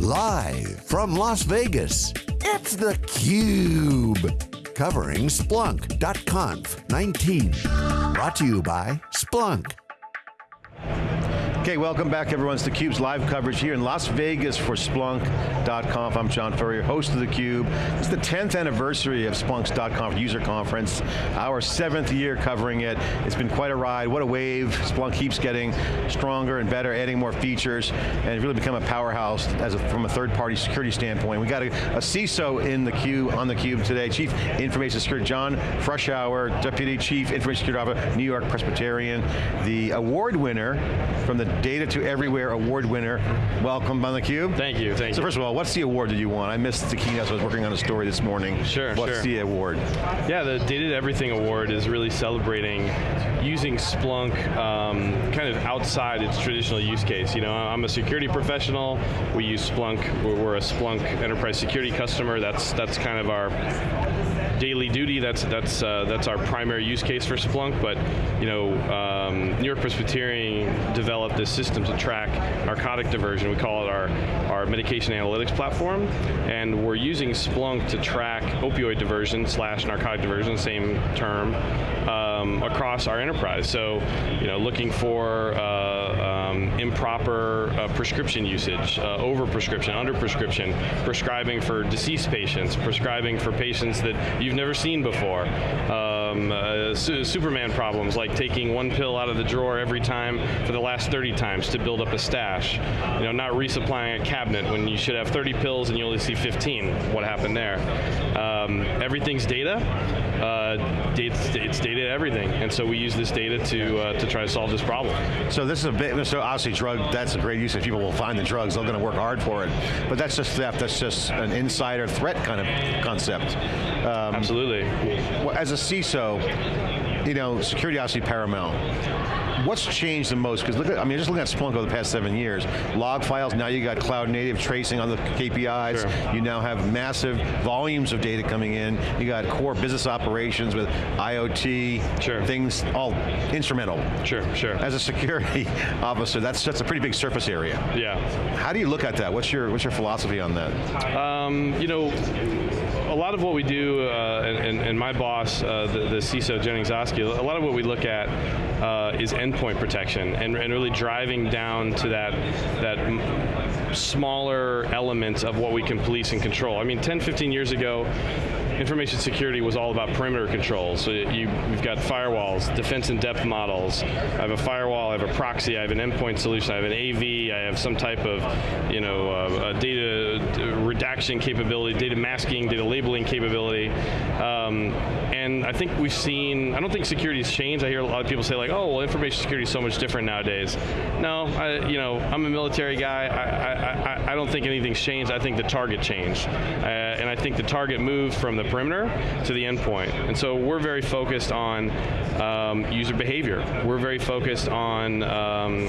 Live from Las Vegas, it's theCUBE. Covering Splunk.conf 19. Brought to you by Splunk. Okay, welcome back everyone. It's theCUBE's live coverage here in Las Vegas for Splunk.conf. I'm John Furrier, host of theCUBE. It's the 10th anniversary of Splunk.conf user conference. Our seventh year covering it. It's been quite a ride, what a wave. Splunk keeps getting stronger and better, adding more features, and really become a powerhouse as a, from a third party security standpoint. We got a, a CISO in the queue, on theCUBE today, Chief Information Security, John Froschauer, Deputy Chief Information Security Officer, New York Presbyterian, the award winner from the Data to Everywhere Award winner. Welcome on theCUBE. Thank you, thank you. so first of all, what's the award that you won? I missed the keynote, so I was working on a story this morning. Sure, What's sure. the award? Yeah, the Data to Everything Award is really celebrating using Splunk um, kind of outside its traditional use case. You know, I'm a security professional, we use Splunk, we're, we're a Splunk enterprise security customer, that's, that's kind of our daily duty. That's that's uh, that's our primary use case for Splunk. But you know, um, New York Presbyterian developed this system to track narcotic diversion. We call it our our medication analytics platform, and we're using Splunk to track opioid diversion slash narcotic diversion, same term, um, across our enterprise. So, you know, looking for uh, um, improper uh, prescription usage, uh, over prescription, under prescription, prescribing for deceased patients, prescribing for patients that you've never seen before. Um, uh, su Superman problems like taking one pill out of the drawer every time for the last 30 times to build up a stash. You know, not resupplying a cabinet when you should have 30 pills and you only see 15. What happened there? Um, everything's data. Uh, it's, it's data everything, and so we use this data to uh, to try to solve this problem. So this is a bit, so obviously drug, that's a great use if people will find the drugs, they're going to work hard for it. But that's just theft, that's just an insider threat kind of concept. Um, Absolutely. As a CISO, you know, security obviously paramount. What's changed the most? Because look at, I mean, just looking at Splunk over the past seven years, log files, now you got cloud native tracing on the KPIs, Sure. you now have massive volumes of data coming in, you got core business operations with IoT, Sure. things all instrumental. Sure, sure. As a security officer, that's, that's a pretty big surface area. yeah. How do you look at that? What's your, what's your philosophy on that? Um, you know, lot of what we do, uh, and, and, my boss, uh, the, the CISO Jennings Aske, a lot of what we look at uh, is endpoint protection and, and really driving down to that that smaller element of what we can police and control. I mean, 10, 15 years ago, information security was all about perimeter control. So you, you've got firewalls, defense in depth models. I have a firewall, I have a proxy, I have an endpoint solution, I have an AV, I have some type of, you know, uh, data redaction capability, data masking, data labeling capability. Um, and I think we've seen, I don't think security's changed. I hear a lot of people say like, oh, well, information security is so much different nowadays. No, I, you know, I'm a military guy. I, I, I, I don't think anything's changed. I think the target changed. Uh, and I think the target moved from the perimeter to the endpoint. And so we're very focused on um, user behavior. We're very focused on um,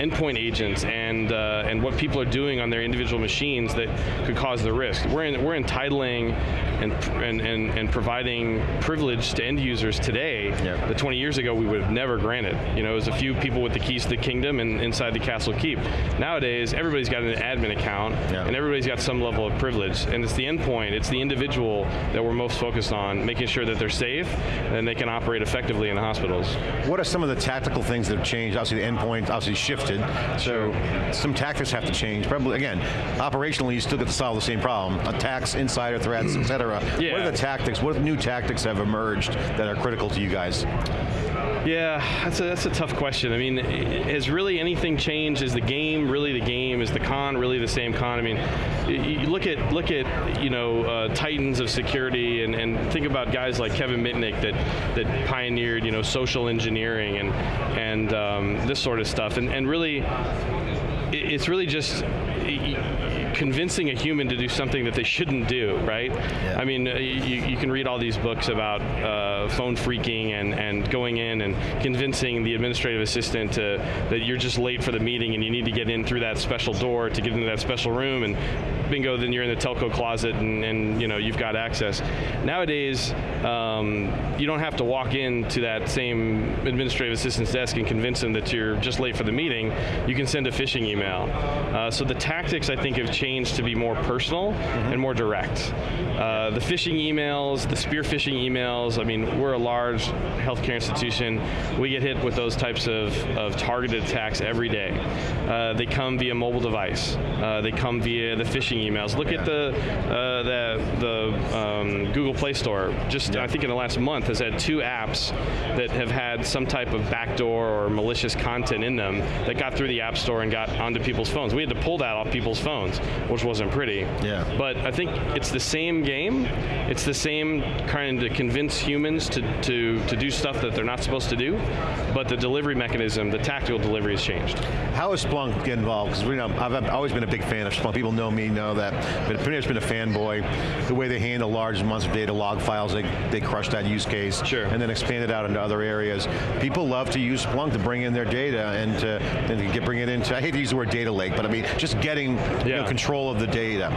endpoint agents and uh, and what people are doing on their individual machines that could cause the risk. We're in, we're entitling and, and and and providing privilege to end users today Yeah. that 20 years ago we would have never granted. You know, it was a few people with the keys to the kingdom and inside the castle keep. Nowadays, everybody's got an admin account Yeah. and everybody's got some level of privilege. And it's the endpoint, it's the individual that we're most focused on, making sure that they're safe and they can operate effectively in the hospitals. What are some of the tactical things that have changed? Obviously the endpoint obviously shifted, so some tactics have to change. Probably, again, operationally you still get to solve the same problem. Attacks, insider threats, et cetera. What are the tactics, what new tactics have emerged that are critical to you guys? Yeah, that's a, that's a tough question. I mean, has really anything changed? Is the game really the game? Is the con really the same con? I mean, you look at look at you know uh, titans of security and, and think about guys like Kevin Mitnick that that pioneered you know social engineering and and um, this sort of stuff. And and really, it's really just convincing a human to do something that they shouldn't do, right? I mean, uh, you, you can read all these books about uh, phone phreaking and, and going in and convincing the administrative assistant to, that you're just late for the meeting and you need to get in through that special door to get into that special room and bingo, then you're in the telco closet and, and you know, you've got access. Nowadays, um, you don't have to walk into that same administrative assistant's desk and convince them that you're just late for the meeting. You can send a phishing email. Uh, so the tactics, I think, have changed to be more personal and more direct. Uh, the phishing emails, the spear phishing emails, I mean, we're a large healthcare institution. We get hit with those types of, of targeted attacks every day. Uh, they come via mobile device. Uh, they come via the phishing emails. Look at the, uh, the, the um, Google Play Store. Just, I think in the last month, has had two apps that have had some type of backdoor or malicious content in them that got through the App Store and got onto people's phones. We had to pull that off people's phones, which wasn't pretty. Yeah. But I think it's the same game. It's the same trying to convince humans to, to, to do stuff that they're not supposed to do, but the delivery mechanism, the tactical delivery has changed. How is Splunk get involved? Because we know I've, I've always been a big fan of Splunk. People know me, know that. But pretty much been a fanboy. The way they handle large amounts of data, log files, they, they crush that use case. Sure. And then expand it out into other areas. People love to use Splunk to bring in their data and to, and to get, bring it into, I hate to use the word data lake, but I mean, just getting you know, control of the data.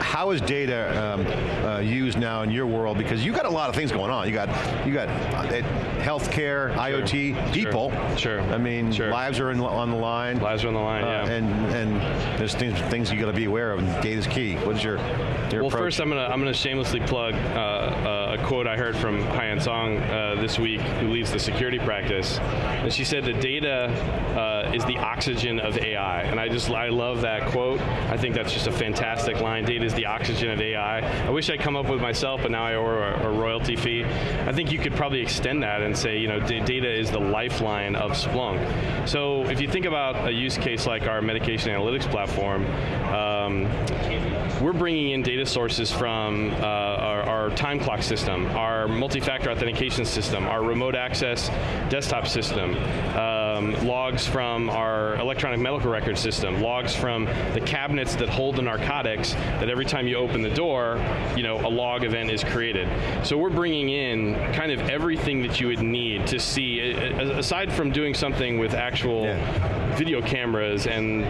How is data um, uh, used now in your world? Because you got a lot of things going on. You got, you got uh, healthcare, IoT, people. Sure. I mean, Sure. lives are in, on the line. Lives are on the line, Uh, yeah. And and there's things things you got to be aware of. And data's key. What is your your Well, approach? first I'm gonna I'm gonna shamelessly plug uh, uh, a quote I heard from Haiyan Song uh, this week, who leads the security practice, and she said that data uh, is the oxygen of AI, and I just I love that quote. I think that's just a fantastic line. Data is the oxygen of AI. I wish I'd come up with myself, but now I owe a, a royalty fee. I think you could probably extend that and say, you know, data is the lifeline of Splunk. So if you think about a use case like our medication analytics platform. Um, we're bringing in data sources from uh, our, our time clock system, our multi-factor authentication system, our remote access desktop system, um, logs from our electronic medical record system, logs from the cabinets that hold the narcotics that every time you open the door, you know, a log event is created. So we're bringing in kind of everything that you would need to see, aside from doing something with actual Yeah. video cameras and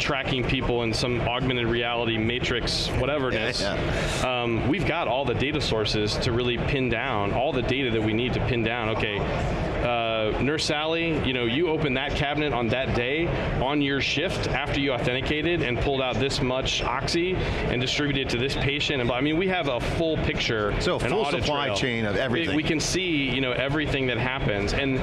tracking people in some augmented reality matrix, whatever it Yeah, yeah. Um, we've got all the data sources to really pin down all the data that we need to pin down. Okay, Nurse Sally, you know, you opened that cabinet on that day on your shift after you authenticated and pulled out this much oxy and distributed it to this patient. And I mean, we have a full picture, So, full supply trail. chain of We- everything. We, can see, you know, everything that happens. And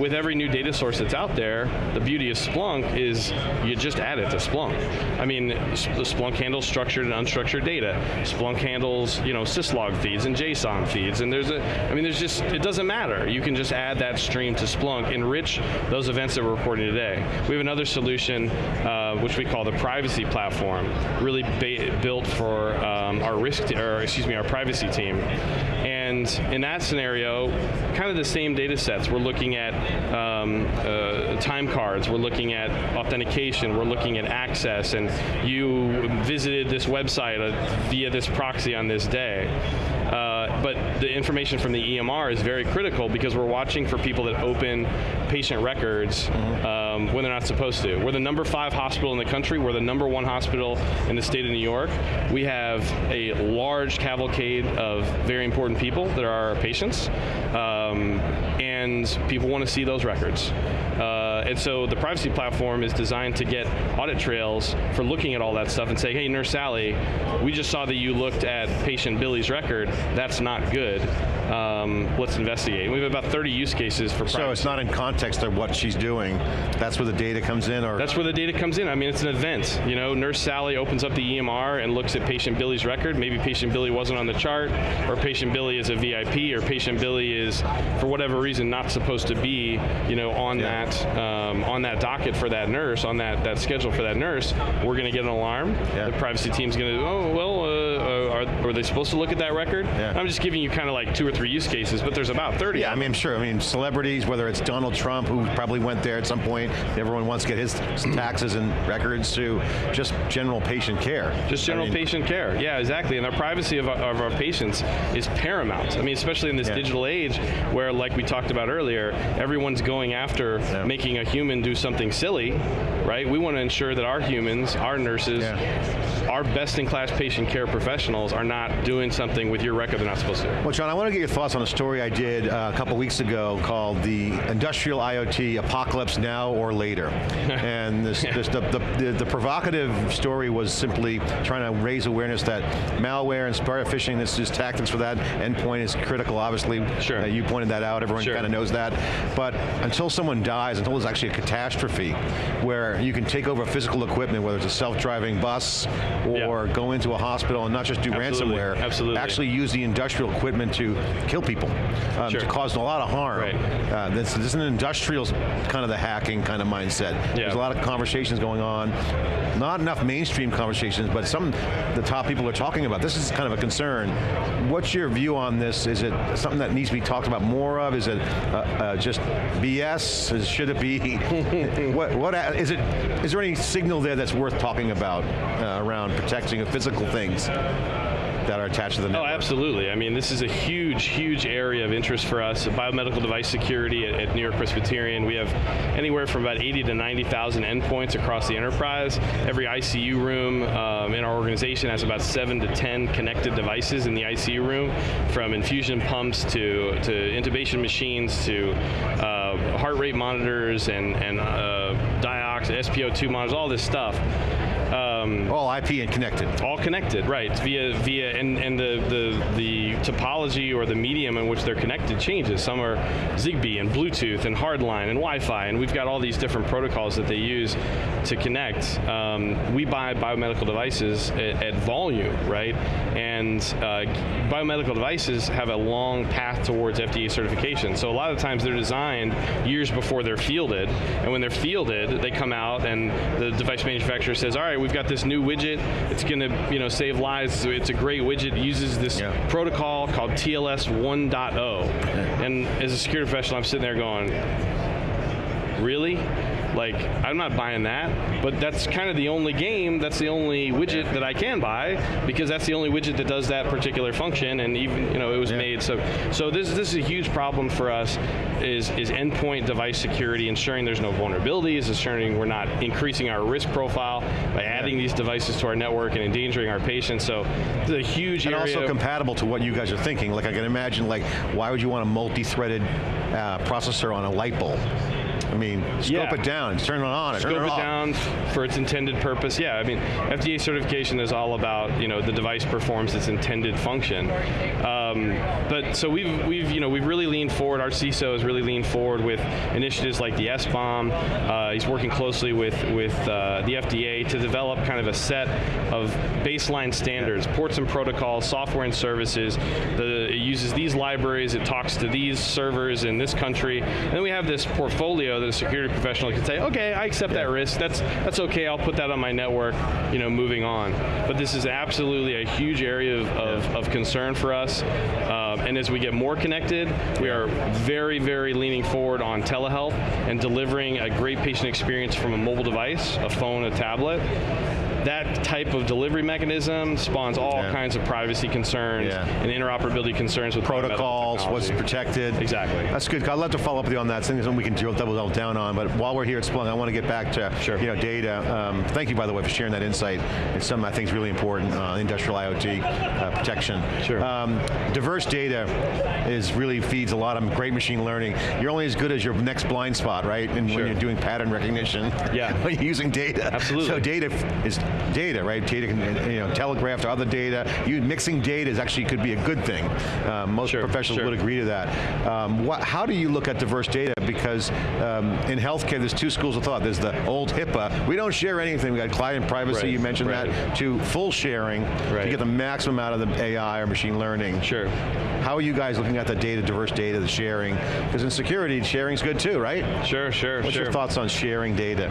with every new data source that's out there, the beauty of Splunk is you just add it to Splunk. I mean, Splunk handles structured and unstructured data. Splunk handles, you know, syslog feeds and JSON feeds. And there's a, I mean, there's just, it doesn't matter. You can just add that stream to Splunk, enrich those events that we're reporting today. We have another solution, uh, which we call the privacy platform, really built for um, our risk, or excuse me, our privacy team. And in that scenario, kind of the same data sets. We're looking at um, uh, time cards, we're looking at authentication, we're looking at access, and you visited this website uh, via this proxy on this day. But the information from the EMR is very critical because we're watching for people that open patient records um, when they're not supposed to. We're the number five hospital in the country. We're the number one hospital in the state of New York. We have a large cavalcade of very important people that are our patients, um, and people want to see those records. Uh, and so the privacy platform is designed to get audit trails for looking at all that stuff and say, hey, Nurse Sally, we just saw that you looked at patient Billy's record. That's not good. Um, let's investigate. We have about 30 use cases for privacy. so it's not in context of what she's doing. That's where the data comes in, or That's where the data comes in. I mean, it's an event. You know, Nurse Sally opens up the EMR and looks at patient Billy's record. Maybe patient Billy wasn't on the chart, or patient Billy is a VIP, or patient Billy is, for whatever reason, not supposed to be, you know, on Yeah. that um, on that docket for that nurse, on that that schedule for that nurse. We're going to get an alarm. Yeah. The privacy team's going to, oh well, uh, uh, are, are they supposed to look at that record? Yeah. I'm just giving you kind of like two or three use cases, but there's about 30. Yeah, I mean, I'm sure. I mean, celebrities, whether it's Donald Trump, who probably went there at some point, everyone wants to get his taxes and records to just general patient care. Just general I mean, patient care. Yeah, exactly. And the privacy of our, of our patients is paramount. I mean, especially in this Yeah. digital age where, like we talked about earlier, everyone's going after Yeah. making a a human do something silly, right? We want to ensure that our humans, our nurses, yeah. our best-in-class patient care professionals are not doing something with your record they're not supposed to. Well, John, I want to get your thoughts on a story I did uh, a couple weeks ago called the Industrial IoT Apocalypse Now or Later. and this, this, the, the, the, provocative story was simply trying to raise awareness that malware and spear phishing, this is tactics for that endpoint is critical, obviously. Sure. Uh, you pointed that out, everyone sure. kind of knows that. But until someone dies, until there's actually a catastrophe where you can take over physical equipment, whether it's a self-driving bus or yeah. go into a hospital and not just do Absolutely. ransomware, Absolutely. actually use the industrial equipment to kill people, um, sure. to cause a lot of harm. Right. Uh, this, this, is an industrial kind of the hacking kind of mindset. Yeah. There's a lot of conversations going on, not enough mainstream conversations, but some the top people are talking about. This is kind of a concern. What's your view on this? Is it something that needs to be talked about more of? Is it uh, uh, just BS? Should it be? what, what is it? Is there any signal there that's worth talking about uh, around protecting physical things? That are attached to the oh, network. Oh, absolutely. I mean, this is a huge, huge area of interest for us. Biomedical device security at, at New York Presbyterian. We have anywhere from about 80 to 90,000 endpoints across the enterprise. Every ICU room um, in our organization has about seven to 10 connected devices in the ICU room, from infusion pumps to, to intubation machines to uh, heart rate monitors and, and uh, diox, SpO2 monitors, all this stuff. Um, all IP and connected. All connected, right? Via via and and the the the topology or the medium in which they're connected changes. Some are Zigbee and Bluetooth and hardline and Wi-Fi, and we've got all these different protocols that they use to connect. Um, we buy biomedical devices at, at volume, right? And uh, biomedical devices have a long path towards FDA certification. So a lot of times they're designed years before they're fielded, and when they're fielded, they come out and the device manufacturer says, "All right, we've got this new widget. It's going to, you know, save lives. So it's a great widget. It uses this yeah. protocol called TLS 1.0." And as a security professional, I'm sitting there going, "Really?" Like, I'm not buying that, but that's kind of the only game, that's the only widget that I can buy, because that's the only widget that does that particular function, and even, you know, it was yeah. made, so so this, this is a huge problem for us, is, is endpoint device security, ensuring there's no vulnerabilities, ensuring we're not increasing our risk profile by adding these devices to our network and endangering our patients, so it's a huge and also compatible to what you guys are thinking, like I can imagine, like, why would you want a multi-threaded uh, processor on a light bulb? I mean, scope yeah. it down, turn it on, scope turn it, it down for its intended purpose. Yeah, I mean, FDA certification is all about you know the device performs its intended function. Um, but so we've we've you know we've really leaned forward. Our CISO has really leaned forward with initiatives like the SBOM. Uh, he's working closely with with uh, the FDA to develop kind of a set of baseline standards, ports and protocols, software and services. The, it uses these libraries. It talks to these servers in this country, and then we have this portfolio that a security professional can say, okay, I accept yeah. that risk. That's that's okay. I'll put that on my network. You know, moving on. But this is absolutely a huge area of, of, yeah. of concern for us. Uh, and as we get more connected, we are very, very leaning forward on telehealth and delivering a great patient experience from a mobile device, a phone, a tablet that type of delivery mechanism spawns all yeah. kinds of privacy concerns yeah. and interoperability concerns with protocols, what's protected. Exactly. That's good. I'd love to follow up with you on that. Something we can double down on. But while we're here at Splunk, I want to get back to sure. you know data. Um, thank you, by the way, for sharing that insight. It's something I think is really important. Uh, industrial IoT uh, protection. Sure. Um, diverse data is really feeds a lot of great machine learning. You're only as good as your next blind spot, right? And sure. when you're doing pattern recognition, yeah, using data. Absolutely. So data is data, right? Data can you know telegraph to other data. You mixing data is actually could be a good thing. Uh, most sure, professionals sure. would agree to that. Um, what, how do you look at diverse data? Because um, in healthcare, there's two schools of thought. There's the old HIPAA. We don't share anything. We got client privacy. Right, you mentioned right. that. To full sharing right. to get the maximum out of the AI or machine learning. Sure. How are you guys looking at the data, diverse data, the sharing? Because in security, sharing's good too, right? Sure, sure, What's sure. your thoughts on sharing data?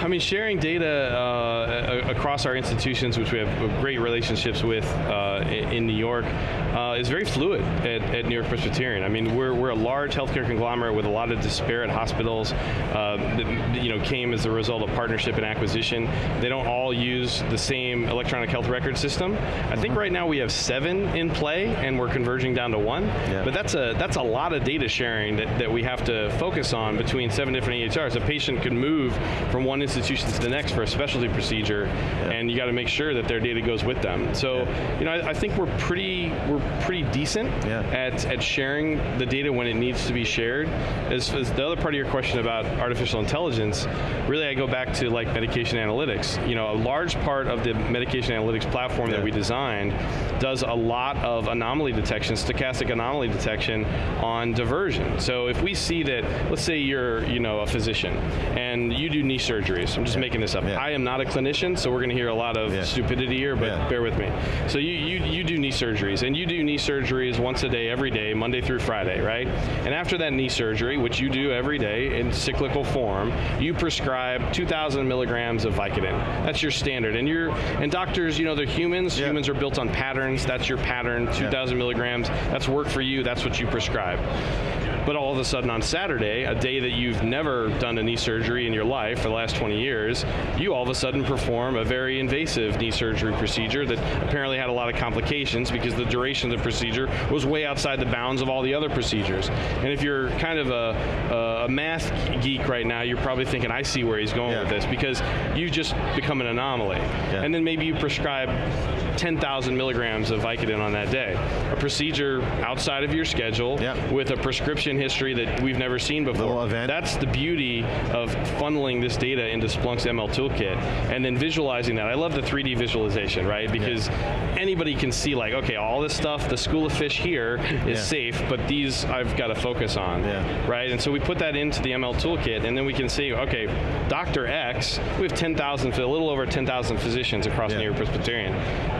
I mean, sharing data, uh, across our institutions, which we have great relationships with uh, in New York, uh, is very fluid at, at, New York Presbyterian. I mean, we're, we're a large healthcare conglomerate with a lot of disparate hospitals uh, that you know, came as a result of partnership and acquisition. They don't all use the same electronic health record system. I think right now we have seven in play and we're converging down to one. Yeah. But that's a, that's a lot of data sharing that, that we have to focus on between seven different EHRs. A patient can move from one institution to the next for a specialty procedure yeah. and you got to make sure that their data goes with them. So, yeah. you know, I, I, think we're pretty, we're pretty decent at, at sharing the data when it needs to be shared. As, as the other part of your question about artificial intelligence, really I go back to like medication analytics. You know, a large part of the medication analytics platform that we designed does a lot of anomaly detection, stochastic anomaly detection on diversion. So if we see that, let's say you're, you know, a physician and you do knee surgeries. I'm just yeah. making this up. Yeah. I am not a clinician, so we're going to hear a lot of yeah. stupidity here, but bear with me. So you, you you do knee surgeries, and you do knee surgeries once a day, every day, Monday through Friday, right? And after that knee surgery, which you do every day in cyclical form, you prescribe 2,000 milligrams of Vicodin. That's your standard. And you're and doctors, you know, they're humans. Humans are built on patterns. That's your pattern. 2,000 milligrams. That's work for you. That's what you prescribe. But all of a sudden on Saturday, a day that you've never done a knee surgery in your life for the last 20 years, you all of a sudden perform a very invasive knee surgery procedure that apparently had a lot of complications because the duration of the procedure was way outside the bounds of all the other procedures. And if you're kind of a, a math geek right now, you're probably thinking, I see where he's going yeah. with this because you've just become an anomaly. Yeah. And then maybe you prescribe 10,000 milligrams of Vicodin on that day. A procedure outside of your schedule with a prescription history that we've never seen before. That's the beauty of funneling this data into Splunk's ML toolkit and then visualizing that. I love the 3D visualization, right? Because yeah. anybody can see like, okay, all this stuff, the school of fish here is yeah. safe, but these I've got to focus on, yeah. right? And so we put that into the ML toolkit and then we can see, okay, Dr. X, we have 10,000, a little over 10,000 physicians across New York Presbyterian.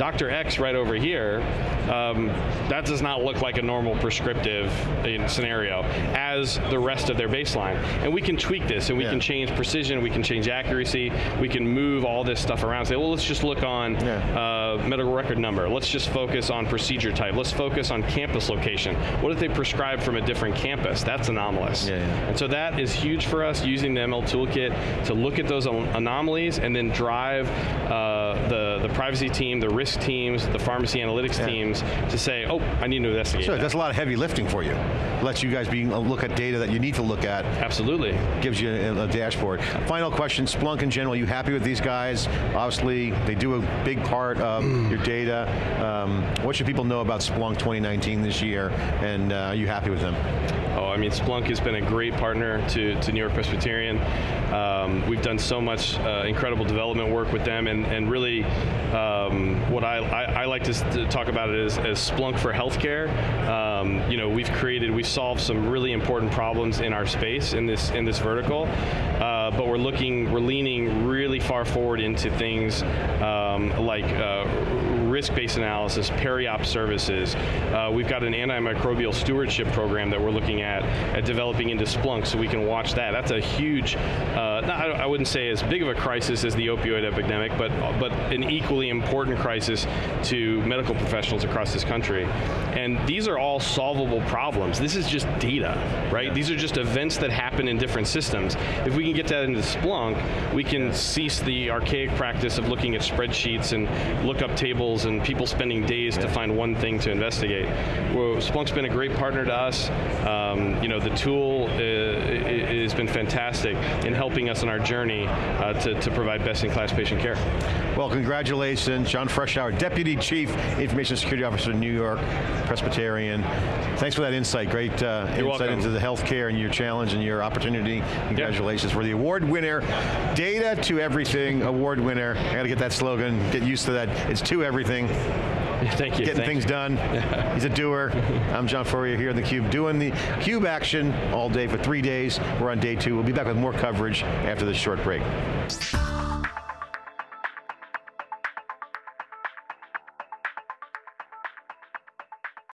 Dr. X right over here, um, that does not look like a normal prescriptive uh, scenario as the rest of their baseline. And we can tweak this and we yeah. can change precision, we can change accuracy, we can move all this stuff around. Say, well, let's just look on yeah. uh, medical record number. Let's just focus on procedure type. Let's focus on campus location. What if they prescribe from a different campus? That's anomalous. Yeah, and so that is huge for us using the ML toolkit to look at those anomalies and then drive uh, the, the privacy team, the risk teams, the pharmacy analytics yeah. teams to say, oh, I need to investigate. Sure, that. that's a lot of heavy lifting for you. Lets you guys be look at data that you need to look at. Absolutely. Gives you a, a dashboard. Final question, Splunk in general, you happy with these guys? Obviously, they do a big part of mm. your data. Um, what should people know about Splunk 2019 this year, and uh, are you happy with them? Oh, I mean, Splunk has been a great partner to, to New York Presbyterian. Um, we've done so much uh, incredible development work with them, and, and really, um, what I, I, I, like to, to, talk about it as, as Splunk for healthcare. Um, you know, we've created, we've solved some really important problems in our space in this in this vertical, uh, but we're looking, we're leaning really far forward into things um, like. Uh, risk-based analysis, peri-op services. Uh, we've got an antimicrobial stewardship program that we're looking at, at developing into Splunk so we can watch that. That's a huge, uh, not, I wouldn't say as big of a crisis as the opioid epidemic, but, but an equally important crisis to medical professionals across this country. And these are all solvable problems. This is just data, right? Yeah. These are just events that happen in different systems. If we can get that into Splunk, we can cease the archaic practice of looking at spreadsheets and lookup tables and people spending days to find one thing to investigate. Well, Splunk's been a great partner to us. Um, you know, the tool uh, has been fantastic in helping us on our journey uh, to, to provide best-in-class patient care. Well, congratulations, John Froschauer, Deputy Chief Information Security Officer, in New York Presbyterian. Thanks for that insight. Great uh, insight welcome. into the healthcare and your challenge and your opportunity. Congratulations yep. for the award winner. Data to everything award winner. I got to get that slogan, get used to that. It's to everything. Thank you. Getting Thank things you. done. He's a doer. I'm John Furrier here in theCUBE doing the CUBE action all day for three days. We're on day two. We'll be back with more coverage after this short break.